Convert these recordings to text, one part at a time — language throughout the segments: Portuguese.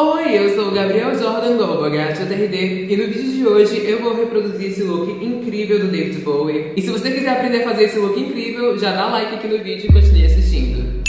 Oi, eu sou o Gabriel Jordan do TRD e no vídeo de hoje eu vou reproduzir esse look incrível do David Bowie. E se você quiser aprender a fazer esse look incrível, já dá like aqui no vídeo e continue assistindo.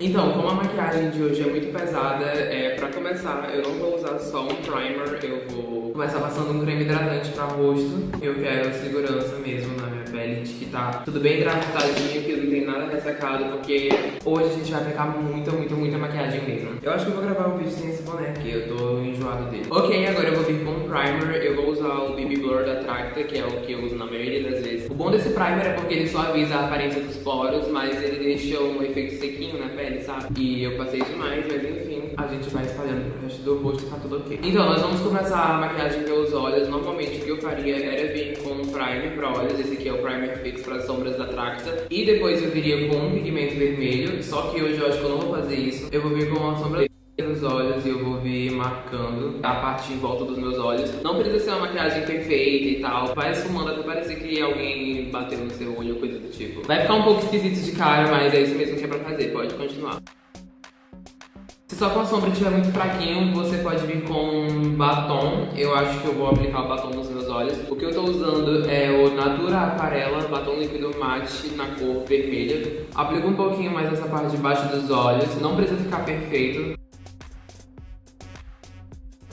Então, como a maquiagem de hoje é muito pesada, é, pra começar eu não vou usar só um primer, eu vou começar passando um creme hidratante pra rosto. Eu quero segurança mesmo na minha pele, de que tá tudo bem hidratadinho, que não tem nada ressecado, porque hoje a gente vai aplicar muita, muita, muita maquiagem mesmo. Eu acho que eu vou gravar um vídeo sem esse boné, porque eu tô enjoado dele. Ok, agora eu vou vir com um primer, eu vou usar o BB Blur da Tracta, que é o que eu uso na maioria das vezes. O bom desse primer é porque ele suaviza a aparência dos poros, mas ele deixa um efeito sequinho na pele, sabe? E eu passei demais, mas enfim, a gente vai espalhando pro resto do rosto e tá tudo ok. Então, nós vamos começar a maquiagem pelos olhos. Normalmente o que eu faria era vir com um primer pra olhos, esse aqui é o primer fix para sombras da Tracta. E depois eu viria com um pigmento vermelho, só que hoje eu acho que eu não vou fazer isso. Eu vou vir com uma sombra nos olhos e eu vou vir marcando a parte em volta dos meus olhos. Não precisa ser uma maquiagem perfeita e tal. Vai esfumando até parecer que alguém bateu no seu olho ou coisa do tipo. Vai ficar um pouco esquisito de cara, mas é isso mesmo que é pra fazer. Pode continuar. Se só com sombra estiver muito fraquinho, você pode vir com batom. Eu acho que eu vou aplicar o batom nos meus olhos. O que eu tô usando é o Natura Aquarela Batom Líquido Mate na cor vermelha. Aplico um pouquinho mais nessa parte de baixo dos olhos. Não precisa ficar perfeito.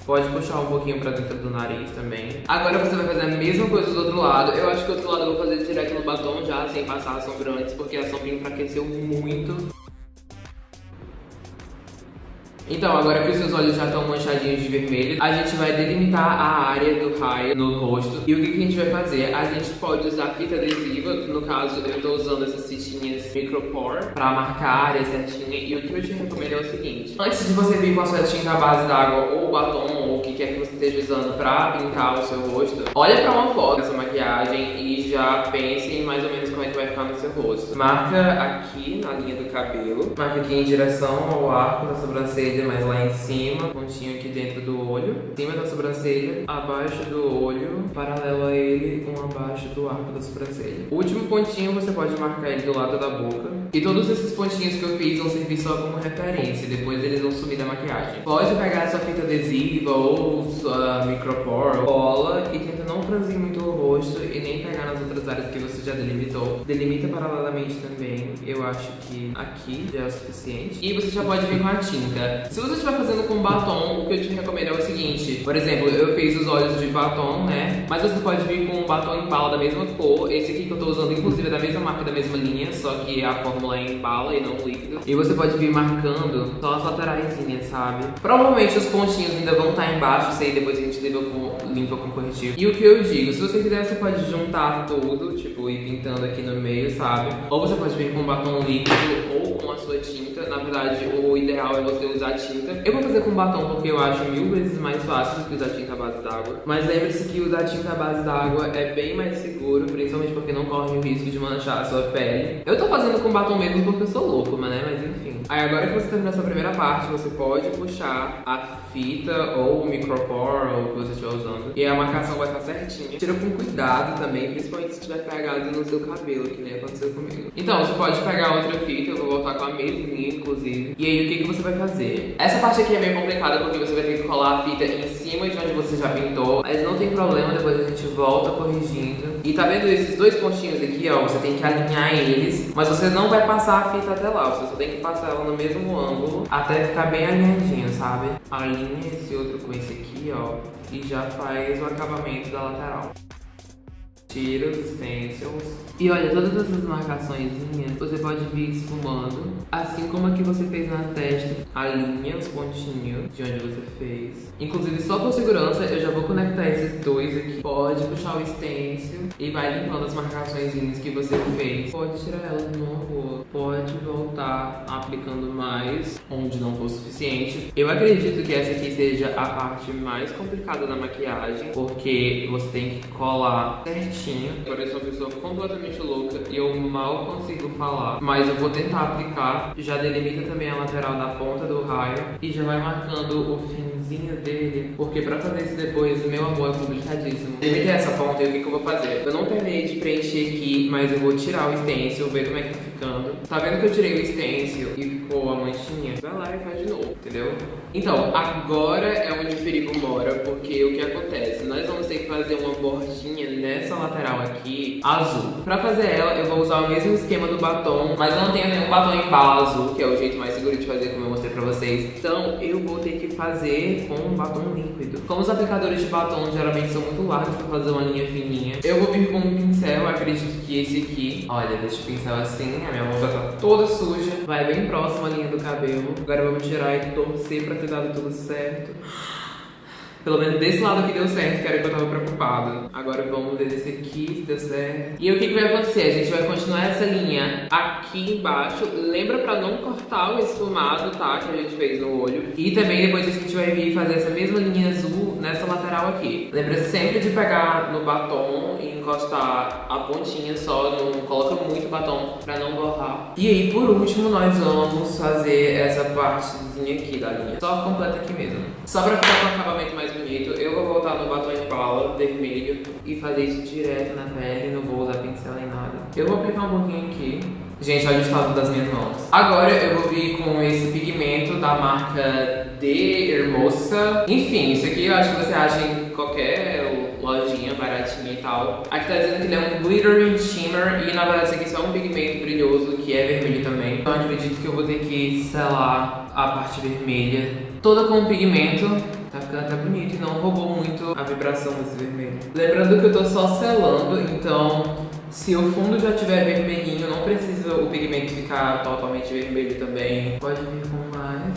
Pode puxar um pouquinho pra dentro do nariz também. Agora você vai fazer a mesma coisa do outro lado. Eu acho que o outro lado eu vou fazer direto no batom já, sem passar a sombra antes, porque a sombra enfraqueceu muito. Então, agora que os seus olhos já estão manchadinhos de vermelho, a gente vai delimitar a área do raio no rosto. E o que, que a gente vai fazer? A gente pode usar fita adesiva, no caso eu estou usando essas fitinhas Micropore para marcar a área certinha. E o que eu te recomendo é o seguinte, antes de você vir com a sua tinta base d'água ou batom ou o que quer que você esteja usando para pintar o seu rosto, olha para uma foto dessa maquiagem e já pense em mais ou menos como é que vai ficar no seu rosto. Marca aqui na linha do cabelo, marca aqui em direção ao arco da sobrancelha sobrancelha, mas lá em cima, pontinho aqui dentro do olho, em cima da sobrancelha, abaixo do olho, paralelo a ele, um abaixo do arco da sobrancelha. O último pontinho você pode marcar ele do lado da boca. E todos esses pontinhos que eu fiz vão servir só como referência, depois eles vão sumir da maquiagem. Pode pegar sua fita adesiva ou sua micropore, cola e tenta não franzir muito o rosto e nem outras áreas que você já delimitou. Delimita paralelamente também, eu acho que aqui já é o suficiente. E você já pode vir com a tinta. Se você estiver fazendo com batom, o que eu te recomendo é o seguinte. Por exemplo, eu fiz os olhos de batom, né? Mas você pode vir com um batom em bala da mesma cor. Esse aqui que eu tô usando, inclusive, é da mesma marca, da mesma linha. Só que a fórmula é em bala e não líquido. E você pode vir marcando só as laterais, sabe? Provavelmente os pontinhos ainda vão estar embaixo. Isso aí depois a gente limpa com, limpa com corretivo. E o que eu digo, se você quiser, você pode juntar tudo, tipo, ir pintando aqui no meio, sabe? Ou você pode vir com batom líquido ou com a sua tinta. Na verdade, o ideal é você usar tinta. Eu vou fazer com batom porque eu acho mil vezes mais fácil do que usar tinta base d'água. Mas lembre-se que usar tinta base d'água é bem mais seguro, principalmente porque não corre o risco de manchar a sua pele. Eu tô fazendo com batom mesmo porque eu sou louco, mas, né? Mas enfim. Aí agora que você terminou essa primeira parte, você pode puxar a fita ou o micropore ou o que você estiver usando. E a marcação vai estar certinha. Tira com cuidado também, principalmente se tiver pegado no seu cabelo, que nem aconteceu comigo. Então, você pode pegar outra fita, eu vou voltar com a mesma, inclusive. E aí, o que, que você vai fazer? Essa parte aqui é meio complicada porque você vai ter que colar a fita em cima de onde você já pintou. Mas não tem problema, depois a gente volta corrigindo. E tá vendo esses dois pontinhos aqui, ó? Você tem que alinhar eles, mas você não vai passar a fita até lá. Você só tem que passar ela no mesmo ângulo até ficar bem alinhadinho, sabe? Alinha esse outro com esse aqui, ó, e já faz o acabamento da lateral. Tira os stencils. E olha, todas essas marcações você pode vir esfumando. Assim como a que você fez na testa, alinha os pontinhos de onde você fez. Inclusive, só por segurança, eu já vou conectar esses dois aqui. Pode puxar o stencil e vai limpando as marcações que você fez. Pode tirar elas de novo. Pode voltar aplicando mais onde não for suficiente. Eu acredito que essa aqui seja a parte mais complicada da maquiagem, porque você tem que colar certinho certinho. Parece uma pessoa completamente louca e eu mal consigo falar. Mas eu vou tentar aplicar. Já delimita também a lateral da ponta do raio e já vai marcando o fim dele, porque pra fazer isso depois, meu amor, é complicadíssimo. Limitei essa ponta e o que, que eu vou fazer? Eu não terminei de preencher aqui, mas eu vou tirar o stencil, ver como é que tá ficando. Tá vendo que eu tirei o stencil e ficou a manchinha? Vai lá e faz de novo, entendeu? Então, agora é onde o perigo mora, porque o que acontece? Nós vamos ter que fazer uma bordinha nessa lateral aqui, azul. Pra fazer ela, eu vou usar o mesmo esquema do batom, mas não tenho nenhum batom em bala azul, que é o jeito mais seguro de fazer, como eu mostrei vocês. Então, eu vou ter que fazer com um batom líquido. Como os aplicadores de batom geralmente são muito largos pra fazer uma linha fininha, eu vou vir com um pincel, acredito que esse aqui, olha, deixa o pincel assim, a minha mão já tá toda suja, vai bem próximo à linha do cabelo. Agora vamos tirar e torcer pra ter dado tudo certo. Pelo menos desse lado aqui deu certo, que era que eu tava preocupada. Agora vamos ver desse aqui se deu certo. E o que, que vai acontecer? A gente vai continuar essa linha aqui embaixo. Lembra pra não cortar o esfumado, tá? Que a gente fez no olho. E também depois a gente vai vir fazer essa mesma linha azul nessa lateral aqui. Lembra sempre de pegar no batom e encostar a pontinha só. Não coloca muito batom pra não borrar. E aí, por último, nós vamos fazer essa partezinha aqui da linha. Só completa aqui mesmo. Só pra ficar com o acabamento mais bonito, eu vou voltar no batom em pala vermelho e fazer isso direto na pele, não vou usar pincel nem nada. Eu vou aplicar um pouquinho aqui. Gente, olha o estado das minhas mãos. Agora eu vou vir com esse pigmento da marca De Hermosa. Enfim, isso aqui eu acho que você acha em qualquer lojinha baratinha e tal. Aqui tá dizendo que ele é um glittering shimmer e na verdade isso aqui só é um pigmento brilhoso que é vermelho também. Então eu acredito que eu vou ter que selar a parte vermelha toda com pigmento Tá ficando até bonito e não roubou muito a vibração desse vermelho. Lembrando que eu tô só selando, então se o fundo já tiver vermelhinho, não precisa o pigmento ficar totalmente vermelho também. Pode vir com mais.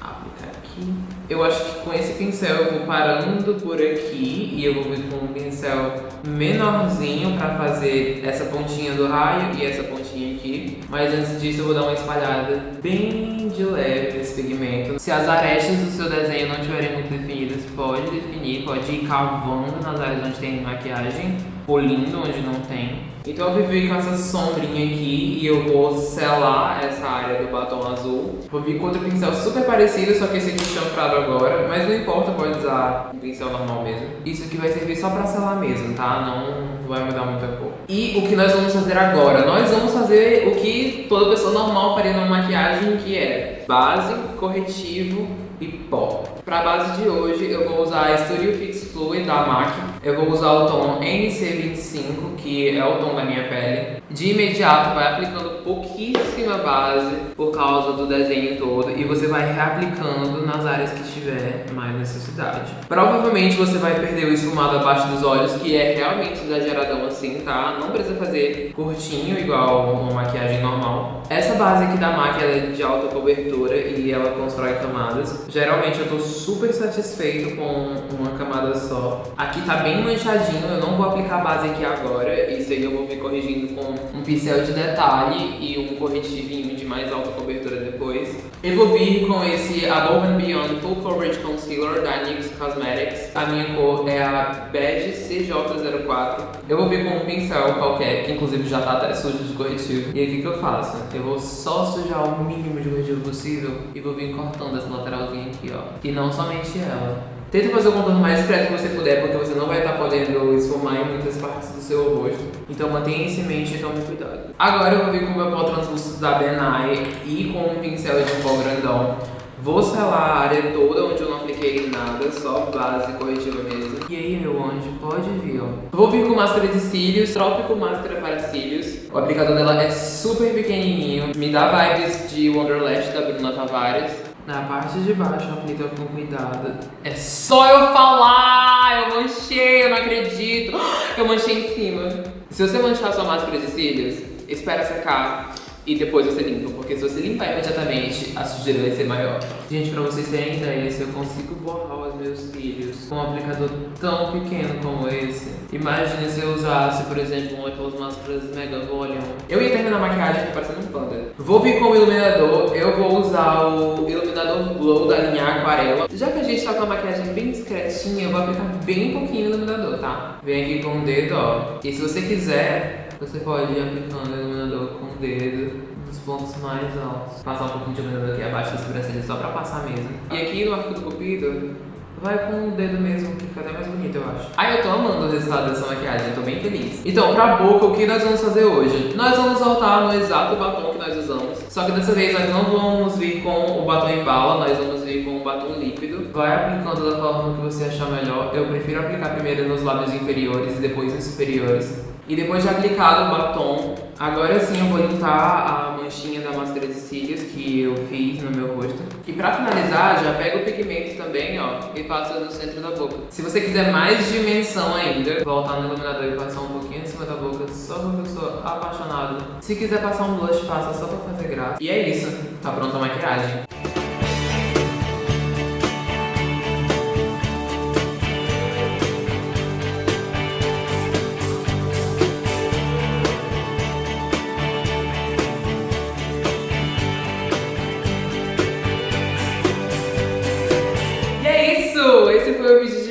Aplicar aqui. Eu acho que com esse pincel eu vou parando por aqui e eu vou vir com um pincel menorzinho pra fazer essa pontinha do raio e essa pontinha aqui. Mas antes disso eu vou dar uma espalhada bem de leve nesse pigmento. Se as arestas do seu desenho não estiverem muito definidas, pode definir, pode ir cavando nas áreas onde tem maquiagem, polindo onde não tem. Então eu vir com essa sombrinha aqui e eu vou selar essa área do batom azul. Vou vir com outro pincel super parecido, só que esse aqui chanfrado agora, mas não importa, pode usar um pincel normal mesmo. Isso aqui vai servir só pra selar mesmo, tá? Não vai mudar muita cor. E o que nós vamos fazer agora? Nós vamos fazer o que toda pessoa normal faria numa maquiagem, que é base, corretivo e pó. Para base de hoje eu vou usar a Studio Fix Fluid da MAC. Eu vou usar o tom NC25, que é o tom da minha pele. De imediato vai aplicando pouquíssima base por causa do desenho todo e você vai reaplicando nas áreas que tiver mais necessidade. Provavelmente você vai perder o esfumado abaixo dos olhos, que é realmente exageradão assim, tá? Não precisa fazer curtinho igual uma maquiagem normal. Essa base aqui da MAC é de alta cobertura e ela constrói camadas. Geralmente eu tô super satisfeito com uma camada só. Aqui tá bem manchadinho, eu não vou aplicar base aqui agora. Isso aí eu vou vir corrigindo com um pincel de detalhe e um corretivinho de mais alta cobertura depois. Eu vou vir com esse Above and Beyond Full Coverage Concealer da NYX Cosmetics. A minha cor é a Beige CJ04. Eu vou vir com um pincel qualquer, que inclusive já tá até sujo de corretivo. E aí o que, que eu faço? Eu vou só sujar o mínimo de corretivo possível e vou vir cortando essa lateralzinha aqui, ó. E não somente ela. Tenta fazer o contorno mais discreto que você puder, porque você não vai estar podendo esfumar em muitas partes do seu rosto. Então mantenha em mente e tome cuidado. Agora eu vou vir com o meu pó translúcido da Benai e com um pincel de pó grandão. Vou selar a área toda onde eu não apliquei nada, só base corretiva mesmo. E aí, meu anjo, pode vir, ó. Vou vir com máscara de cílios, Trópico Máscara para Cílios. O aplicador dela é super pequenininho, me dá vibes de Wonderlash da Bruna Tavares. Na parte de baixo, aplica com cuidado. É só eu falar! Eu manchei, eu não acredito! Eu manchei em cima. Se você manchar sua máscara de cílios, espera secar e depois você limpa, porque se você limpar imediatamente, a sujeira vai ser maior. Gente, pra vocês terem ideia, se eu consigo borrar os meus cílios com um aplicador tão pequeno como esse, imagine se eu usasse, por exemplo, uma daquelas máscaras Mega Volume. Eu ia terminar a maquiagem aqui parecendo um panda. Vou vir com o iluminador, eu vou usar o iluminador Glow da linha Aquarela. Já que a gente tá com a maquiagem bem discretinha, eu vou aplicar bem pouquinho o iluminador, tá? Vem aqui com o dedo, ó. E se você quiser, você pode ir aplicando o iluminador com o dedo os pontos mais altos. Passar um pouquinho de iluminador aqui abaixo da sobrancelha só pra passar mesmo. E aqui no arco do cupido, vai com o dedo mesmo, que fica até mais bonito, eu acho. Ai, eu tô amando o resultado dessa maquiagem, eu tô bem feliz. Então, pra boca, o que nós vamos fazer hoje? Nós vamos voltar no exato batom que nós usamos, só que dessa vez nós não vamos vir com o batom em bala, nós vamos vir com o batom líquido. Vai aplicando da forma que você achar melhor. Eu prefiro aplicar primeiro nos lábios inferiores e depois nos superiores. E depois de aplicado o batom, agora sim eu vou limpar a manchinha da máscara de cílios que eu fiz no meu rosto. E pra finalizar, já pega o pigmento também, ó, e passa no centro da boca. Se você quiser mais dimensão ainda, voltar no iluminador e passar um pouquinho em cima da boca, só porque eu sou apaixonado. Se quiser passar um blush, passa só pra fazer graça. E é isso, tá pronta a maquiagem.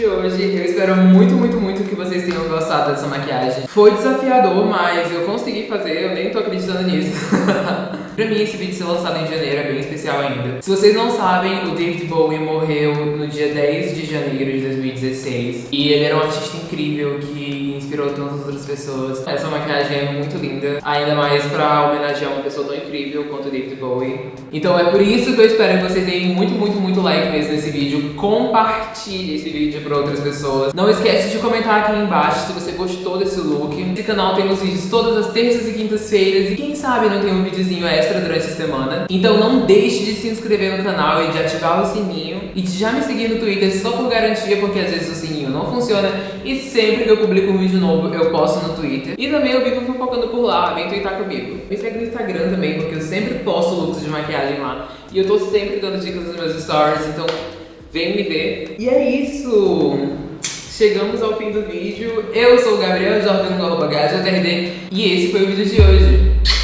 De hoje. Eu espero muito, muito, muito que vocês tenham gostado dessa maquiagem. Foi desafiador, mas eu consegui fazer, eu nem tô acreditando nisso. pra mim, esse vídeo ser lançado em janeiro é bem especial ainda. Se vocês não sabem, o David Bowie morreu no dia 10 de janeiro de 2016. E ele era um artista incrível que inspirou tantas outras pessoas. Essa maquiagem é muito linda, ainda mais pra homenagear uma pessoa tão incrível quanto o David Bowie. Então é por isso que eu espero que vocês deem muito, muito, muito like mesmo nesse vídeo. Compartilhe esse vídeo pra outras pessoas. Não esquece de comentar aqui embaixo se você gostou desse look. Esse canal tem os vídeos todas as terças e quintas-feiras e quem sabe não tem um videozinho extra durante a semana. Então não deixe de se inscrever no canal e de ativar o sininho e de já me seguir no Twitter só por garantia, porque às vezes o sininho não funciona e sempre que eu publico um vídeo novo eu posto no Twitter. E também eu vivo fofocando por lá, vem twittar comigo. Me segue no Instagram também, porque eu sempre posto looks de maquiagem lá. E eu tô sempre dando dicas nos meus stories, então vem me ver. E é isso! Chegamos ao fim do vídeo. Eu sou o Gabriel Jordan do arroba e esse foi o vídeo de hoje.